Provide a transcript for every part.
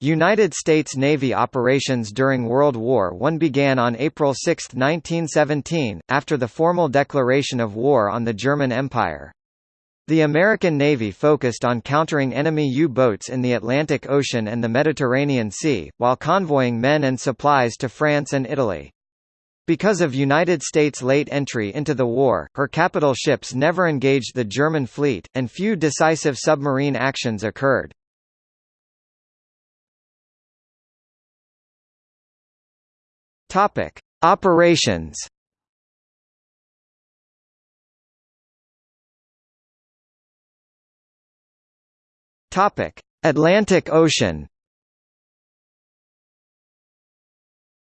United States Navy operations during World War I began on April 6, 1917, after the formal declaration of war on the German Empire. The American Navy focused on countering enemy U-boats in the Atlantic Ocean and the Mediterranean Sea, while convoying men and supplies to France and Italy. Because of United States' late entry into the war, her capital ships never engaged the German fleet, and few decisive submarine actions occurred. Topic: Operations. Topic: Atlantic Ocean.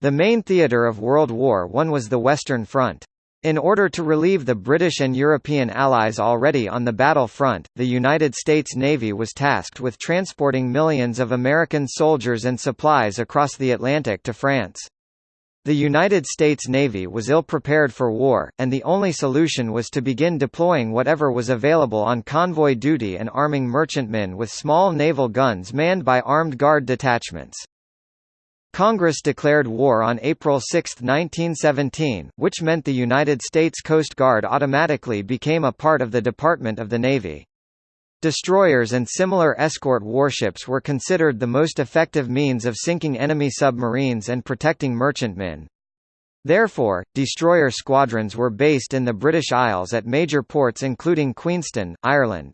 The main theatre of World War I was the Western Front. In order to relieve the British and European allies already on the battle front, the United States Navy was tasked with transporting millions of American soldiers and supplies across the Atlantic to France. The United States Navy was ill-prepared for war, and the only solution was to begin deploying whatever was available on convoy duty and arming merchantmen with small naval guns manned by armed guard detachments. Congress declared war on April 6, 1917, which meant the United States Coast Guard automatically became a part of the Department of the Navy. Destroyers and similar escort warships were considered the most effective means of sinking enemy submarines and protecting merchantmen. Therefore, destroyer squadrons were based in the British Isles at major ports including Queenstown, Ireland.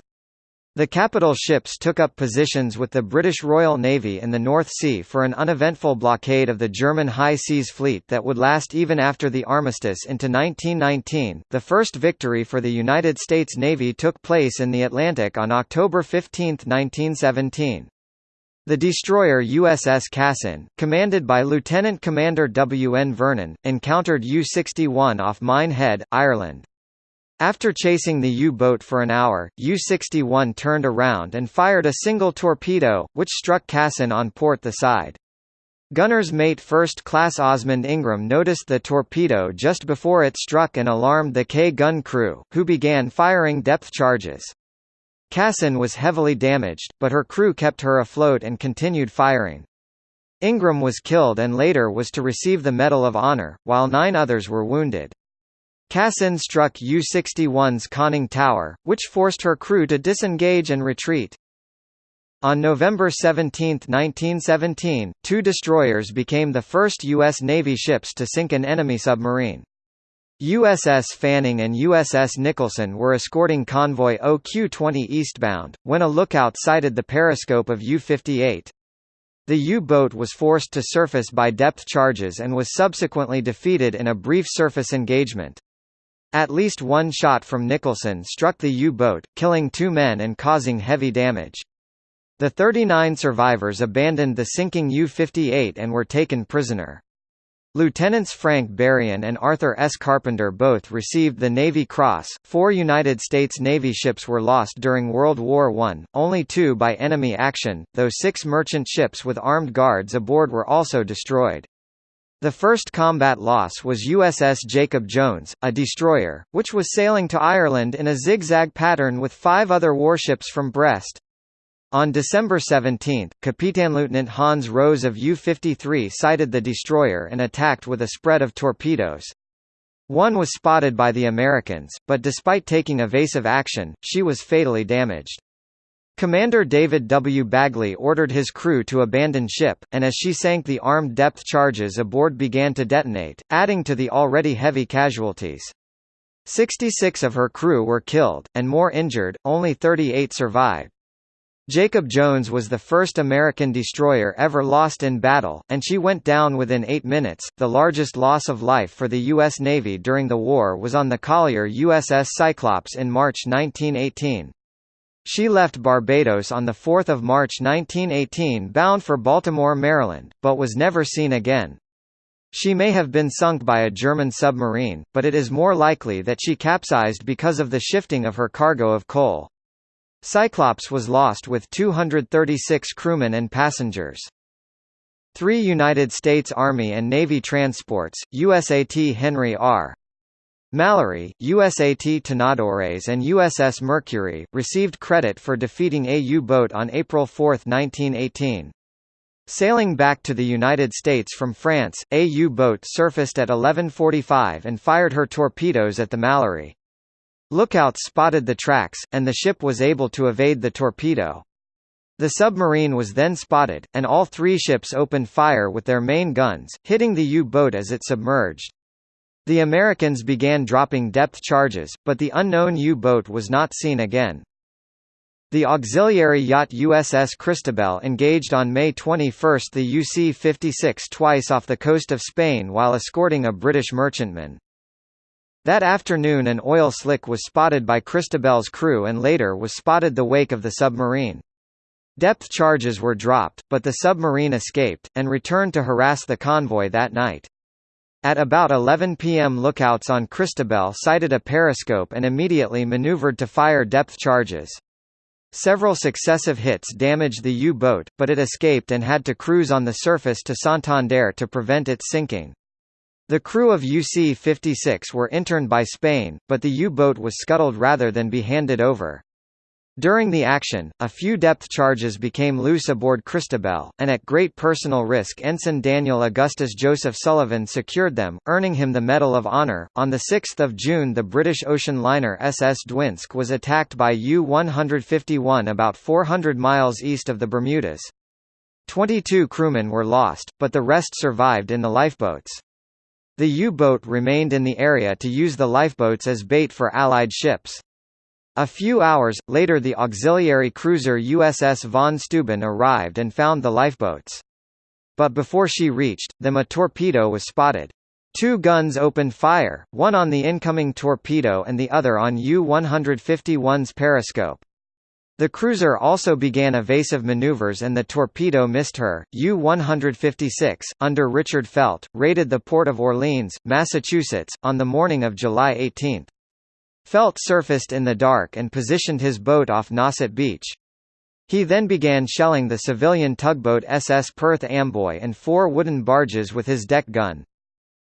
The capital ships took up positions with the British Royal Navy in the North Sea for an uneventful blockade of the German High Seas Fleet that would last even after the armistice into 1919. The first victory for the United States Navy took place in the Atlantic on October 15, 1917. The destroyer USS Cassin, commanded by Lieutenant Commander W. N. Vernon, encountered U-61 off Mine Head, Ireland. After chasing the U-boat for an hour, U-61 turned around and fired a single torpedo, which struck Cassin on port the side. Gunner's mate First Class Osmond Ingram noticed the torpedo just before it struck and alarmed the K-gun crew, who began firing depth charges. Cassin was heavily damaged, but her crew kept her afloat and continued firing. Ingram was killed and later was to receive the Medal of Honor, while nine others were wounded. Cassin struck U-61's conning tower, which forced her crew to disengage and retreat. On November 17, 1917, two destroyers became the first U.S. Navy ships to sink an enemy submarine. USS Fanning and USS Nicholson were escorting convoy OQ-20 eastbound, when a lookout sighted the periscope of U-58. The U-boat was forced to surface by depth charges and was subsequently defeated in a brief surface engagement. At least one shot from Nicholson struck the U-boat, killing two men and causing heavy damage. The 39 survivors abandoned the sinking U-58 and were taken prisoner. Lieutenants Frank Berrien and Arthur S. Carpenter both received the Navy Cross. Four United States Navy ships were lost during World War I, only two by enemy action, though six merchant ships with armed guards aboard were also destroyed. The first combat loss was USS Jacob Jones, a destroyer, which was sailing to Ireland in a zigzag pattern with five other warships from Brest. On December 17, Kapitanleutnant Hans Rose of U-53 sighted the destroyer and attacked with a spread of torpedoes. One was spotted by the Americans, but despite taking evasive action, she was fatally damaged. Commander David W. Bagley ordered his crew to abandon ship, and as she sank the armed depth charges aboard began to detonate, adding to the already heavy casualties. 66 of her crew were killed, and more injured, only 38 survived. Jacob Jones was the first American destroyer ever lost in battle, and she went down within eight minutes. The largest loss of life for the U.S. Navy during the war was on the collier USS Cyclops in March 1918. She left Barbados on 4 March 1918 bound for Baltimore, Maryland, but was never seen again. She may have been sunk by a German submarine, but it is more likely that she capsized because of the shifting of her cargo of coal. Cyclops was lost with 236 crewmen and passengers. Three United States Army and Navy transports, USAT Henry R. Mallory, USAT Tenedores and USS Mercury, received credit for defeating a U-boat on April 4, 1918. Sailing back to the United States from France, a U-boat surfaced at 11.45 and fired her torpedoes at the Mallory. Lookouts spotted the tracks, and the ship was able to evade the torpedo. The submarine was then spotted, and all three ships opened fire with their main guns, hitting the U-boat as it submerged. The Americans began dropping depth charges, but the unknown U-boat was not seen again. The auxiliary yacht USS Christabel engaged on May 21 the UC-56 twice off the coast of Spain while escorting a British merchantman. That afternoon an oil slick was spotted by Christabel's crew and later was spotted the wake of the submarine. Depth charges were dropped, but the submarine escaped, and returned to harass the convoy that night. At about 11 p.m. lookouts on Christabel sighted a periscope and immediately maneuvered to fire depth charges. Several successive hits damaged the U-boat, but it escaped and had to cruise on the surface to Santander to prevent its sinking. The crew of UC-56 were interned by Spain, but the U-boat was scuttled rather than be handed over. During the action, a few depth charges became loose aboard Christabel, and at great personal risk Ensign Daniel Augustus Joseph Sullivan secured them, earning him the Medal of Honor. On 6 June the British ocean liner SS Dvinsk was attacked by U-151 about 400 miles east of the Bermudas. Twenty-two crewmen were lost, but the rest survived in the lifeboats. The U-boat remained in the area to use the lifeboats as bait for Allied ships. A few hours, later the auxiliary cruiser USS von Steuben arrived and found the lifeboats. But before she reached them a torpedo was spotted. Two guns opened fire, one on the incoming torpedo and the other on U-151's periscope. The cruiser also began evasive maneuvers and the torpedo missed her. U-156, under Richard Feldt, raided the port of Orleans, Massachusetts, on the morning of July 18. Feldt surfaced in the dark and positioned his boat off Nauset Beach. He then began shelling the civilian tugboat SS Perth Amboy and four wooden barges with his deck gun.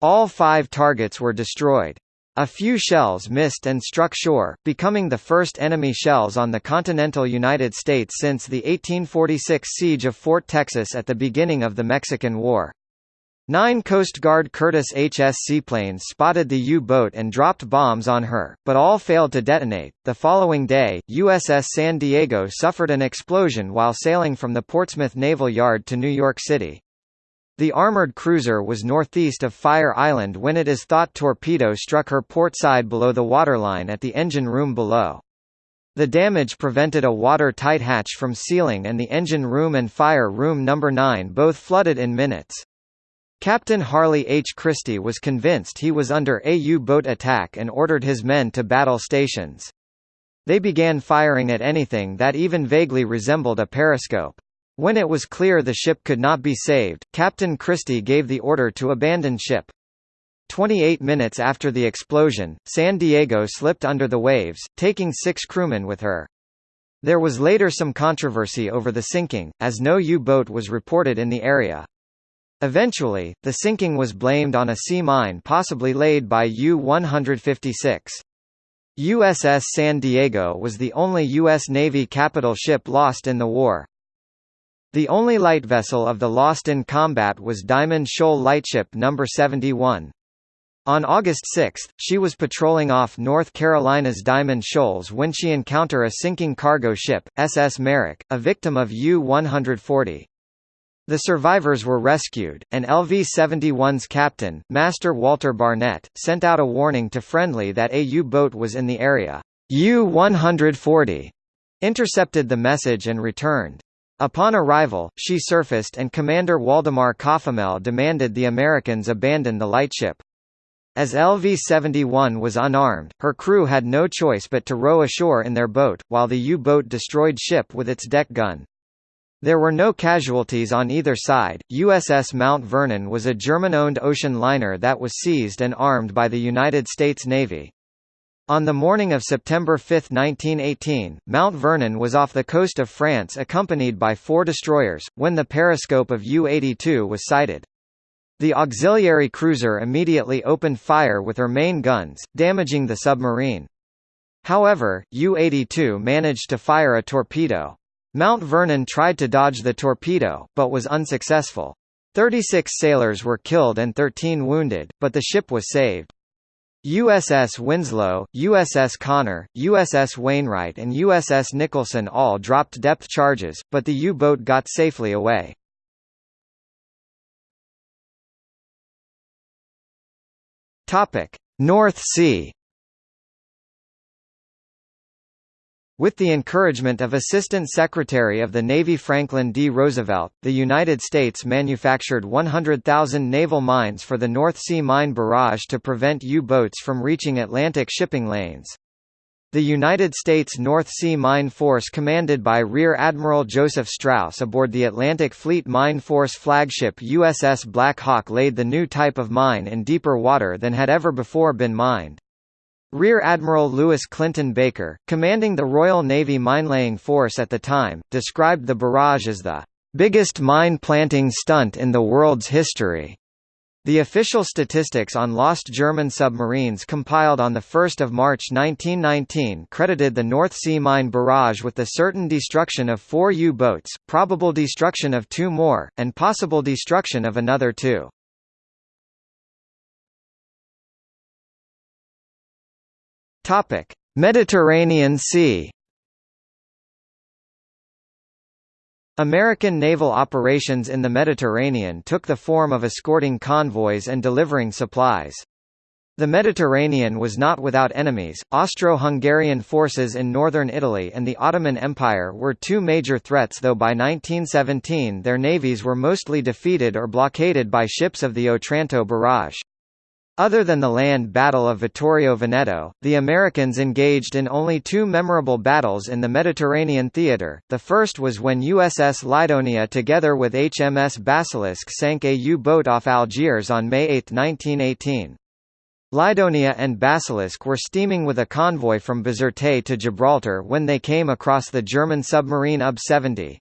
All five targets were destroyed. A few shells missed and struck shore, becoming the first enemy shells on the continental United States since the 1846 siege of Fort Texas at the beginning of the Mexican War. Nine Coast Guard Curtiss HS seaplanes spotted the U-boat and dropped bombs on her, but all failed to detonate. The following day, USS San Diego suffered an explosion while sailing from the Portsmouth Naval Yard to New York City. The armored cruiser was northeast of Fire Island when it is thought torpedo struck her port side below the waterline at the engine room below. The damage prevented a water-tight hatch from sealing and the engine room and fire room number 9 both flooded in minutes. Captain Harley H. Christie was convinced he was under a U-boat attack and ordered his men to battle stations. They began firing at anything that even vaguely resembled a periscope. When it was clear the ship could not be saved, Captain Christie gave the order to abandon ship. 28 minutes after the explosion, San Diego slipped under the waves, taking six crewmen with her. There was later some controversy over the sinking, as no U-boat was reported in the area. Eventually, the sinking was blamed on a sea mine possibly laid by U-156. USS San Diego was the only U.S. Navy capital ship lost in the war. The only light vessel of the lost in combat was Diamond Shoal Lightship No. 71. On August 6, she was patrolling off North Carolina's Diamond Shoals when she encountered a sinking cargo ship, SS Merak, a victim of U-140. The survivors were rescued, and LV-71's captain, Master Walter Barnett, sent out a warning to Friendly that a U-boat was in the area. U-140 intercepted the message and returned. Upon arrival, she surfaced and Commander Waldemar Kophamel demanded the Americans abandon the lightship. As LV-71 was unarmed, her crew had no choice but to row ashore in their boat, while the U-boat destroyed ship with its deck gun. There were no casualties on either side. USS Mount Vernon was a German-owned ocean liner that was seized and armed by the United States Navy. On the morning of September 5, 1918, Mount Vernon was off the coast of France accompanied by four destroyers, when the periscope of U-82 was sighted. The auxiliary cruiser immediately opened fire with her main guns, damaging the submarine. However, U-82 managed to fire a torpedo. Mount Vernon tried to dodge the torpedo, but was unsuccessful. 36 sailors were killed and 13 wounded, but the ship was saved. USS Winslow, USS Connor, USS Wainwright and USS Nicholson all dropped depth charges, but the U-boat got safely away. North Sea With the encouragement of Assistant Secretary of the Navy Franklin D. Roosevelt, the United States manufactured 100,000 naval mines for the North Sea Mine Barrage to prevent U-boats from reaching Atlantic shipping lanes. The United States North Sea Mine Force commanded by Rear Admiral Joseph Strauss aboard the Atlantic Fleet Mine Force flagship USS Black Hawk laid the new type of mine in deeper water than had ever before been mined. Rear Admiral Lewis Clinton Baker, commanding the Royal Navy minelaying force at the time, described the barrage as the biggest mine-planting stunt in the world's history. The official statistics on lost German submarines compiled on 1 March 1919 credited the North Sea Mine barrage with the certain destruction of four U-boats, probable destruction of two more, and possible destruction of another two. Topic: Mediterranean Sea. American naval operations in the Mediterranean took the form of escorting convoys and delivering supplies. The Mediterranean was not without enemies. Austro-Hungarian forces in northern Italy and the Ottoman Empire were two major threats though by 1917 their navies were mostly defeated or blockaded by ships of the Otranto barrage. Other than the land Battle of Vittorio Veneto, the Americans engaged in only two memorable battles in the Mediterranean theater. The first was when USS Lydonia together with HMS Basilisk sank a U-boat off Algiers on May 8, 1918. Lydonia and Basilisk were steaming with a convoy from Bizerte to Gibraltar when they came across the German submarine UB-70.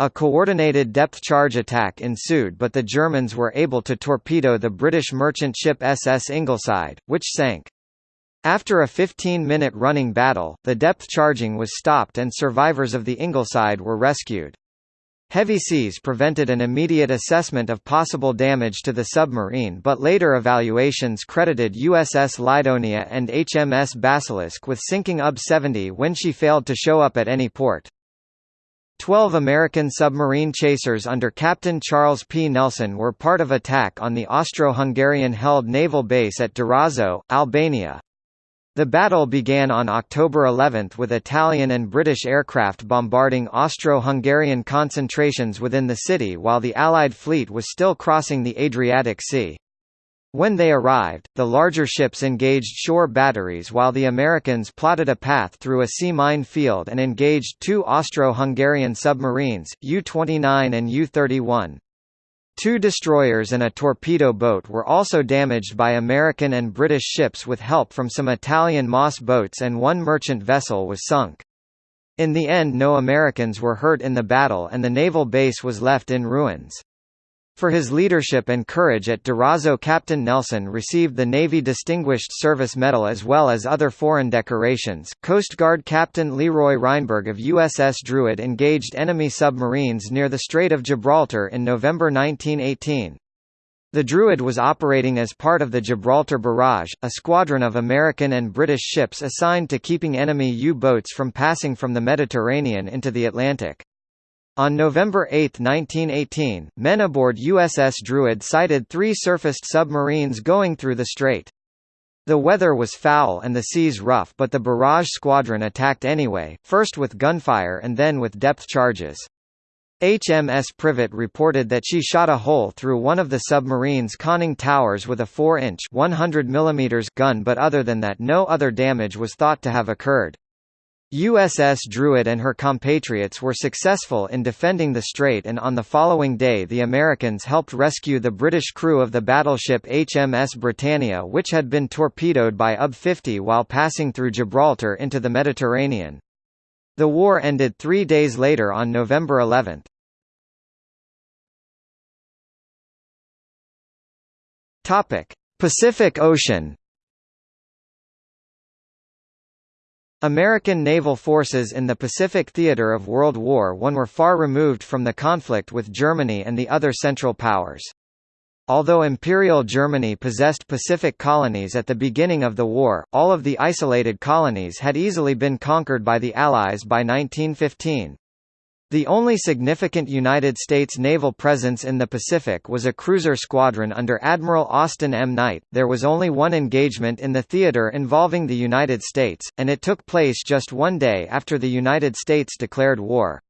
A coordinated depth charge attack ensued but the Germans were able to torpedo the British merchant ship SS Ingleside, which sank. After a 15-minute running battle, the depth charging was stopped and survivors of the Ingleside were rescued. Heavy seas prevented an immediate assessment of possible damage to the submarine but later evaluations credited USS Lydonia and HMS Basilisk with sinking UB-70 when she failed to show up at any port. Twelve American submarine chasers under Captain Charles P. Nelson were part of attack on the Austro-Hungarian-held naval base at Durazzo, Albania. The battle began on October 11 with Italian and British aircraft bombarding Austro-Hungarian concentrations within the city while the Allied fleet was still crossing the Adriatic Sea. When they arrived, the larger ships engaged shore batteries while the Americans plotted a path through a sea mine field and engaged two Austro-Hungarian submarines, U-29 and U-31. Two destroyers and a torpedo boat were also damaged by American and British ships with help from some Italian Moss boats and one merchant vessel was sunk. In the end no Americans were hurt in the battle and the naval base was left in ruins. For his leadership and courage at Durazzo Captain Nelson received the Navy Distinguished Service Medal as well as other foreign decorations. Coast Guard Captain Leroy Reinburg of USS Druid engaged enemy submarines near the Strait of Gibraltar in November 1918. The Druid was operating as part of the Gibraltar Barrage, a squadron of American and British ships assigned to keeping enemy U-boats from passing from the Mediterranean into the Atlantic. On November 8, 1918, men aboard USS Druid sighted three surfaced submarines going through the strait. The weather was foul and the seas rough but the barrage squadron attacked anyway, first with gunfire and then with depth charges. HMS Privet reported that she shot a hole through one of the submarine's conning towers with a 4-inch gun but other than that no other damage was thought to have occurred. USS Druid and her compatriots were successful in defending the strait and on the following day the Americans helped rescue the British crew of the battleship HMS Britannia which had been torpedoed by UB-50 while passing through Gibraltar into the Mediterranean. The war ended three days later on November 11. Pacific Ocean American naval forces in the Pacific theater of World War I were far removed from the conflict with Germany and the other Central Powers. Although Imperial Germany possessed Pacific colonies at the beginning of the war, all of the isolated colonies had easily been conquered by the Allies by 1915. The only significant United States naval presence in the Pacific was a cruiser squadron under Admiral Austin M. Knight. There was only one engagement in the theater involving the United States, and it took place just one day after the United States declared war.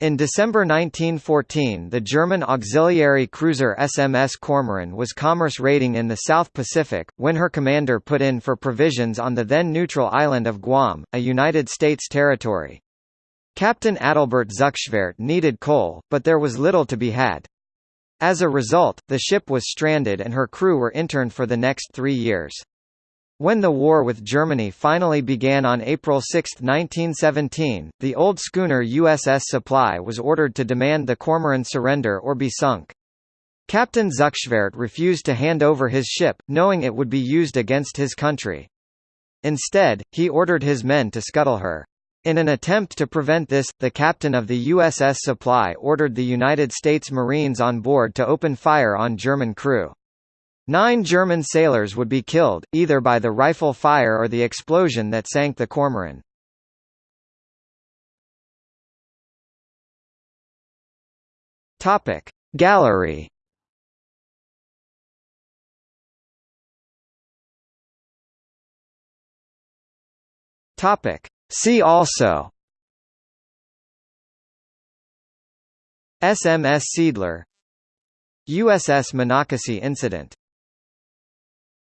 In December 1914 the German auxiliary cruiser SMS Cormoran was commerce raiding in the South Pacific, when her commander put in for provisions on the then neutral island of Guam, a United States territory. Captain Adalbert Zuckschwert needed coal, but there was little to be had. As a result, the ship was stranded and her crew were interned for the next three years. When the war with Germany finally began on April 6, 1917, the old schooner USS Supply was ordered to demand the Cormoran surrender or be sunk. Captain Zuckschwert refused to hand over his ship, knowing it would be used against his country. Instead, he ordered his men to scuttle her. In an attempt to prevent this, the captain of the USS Supply ordered the United States Marines on board to open fire on German crew. Nine German sailors would be killed, either by the rifle fire or the explosion that sank the Cormoran. Gallery Topic See also SMS Seeadler USS Monocacy incident